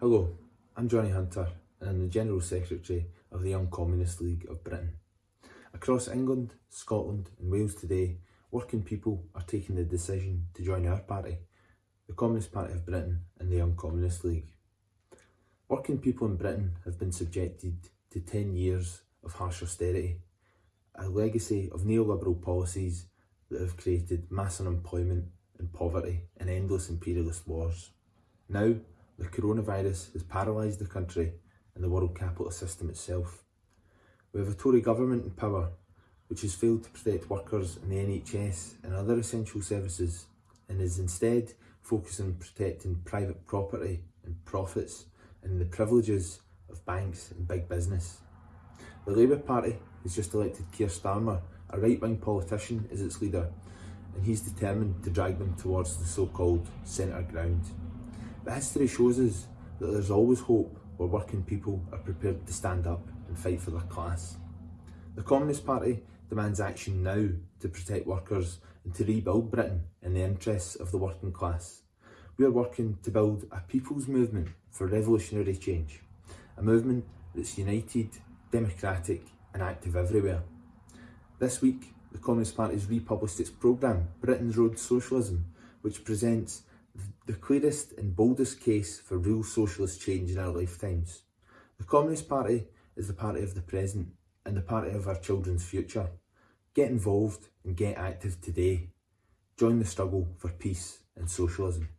Hello, I'm Johnny Hunter and I'm the General Secretary of the Young Communist League of Britain. Across England, Scotland and Wales today, working people are taking the decision to join our party, the Communist Party of Britain and the Young Communist League. Working people in Britain have been subjected to 10 years of harsh austerity, a legacy of neoliberal policies that have created mass unemployment and poverty and endless imperialist wars. Now, the coronavirus has paralysed the country and the world capital system itself. We have a Tory government in power which has failed to protect workers in the NHS and other essential services and is instead focused on protecting private property and profits and the privileges of banks and big business. The Labour Party has just elected Keir Starmer, a right-wing politician, as its leader and he's determined to drag them towards the so-called centre ground. History shows us that there's always hope where working people are prepared to stand up and fight for their class. The Communist Party demands action now to protect workers and to rebuild Britain in the interests of the working class. We are working to build a people's movement for revolutionary change, a movement that's united, democratic and active everywhere. This week, the Communist Party has republished its programme, Britain's Road to Socialism, which presents the clearest and boldest case for real socialist change in our lifetimes. The Communist Party is the party of the present and the party of our children's future. Get involved and get active today. Join the struggle for peace and socialism.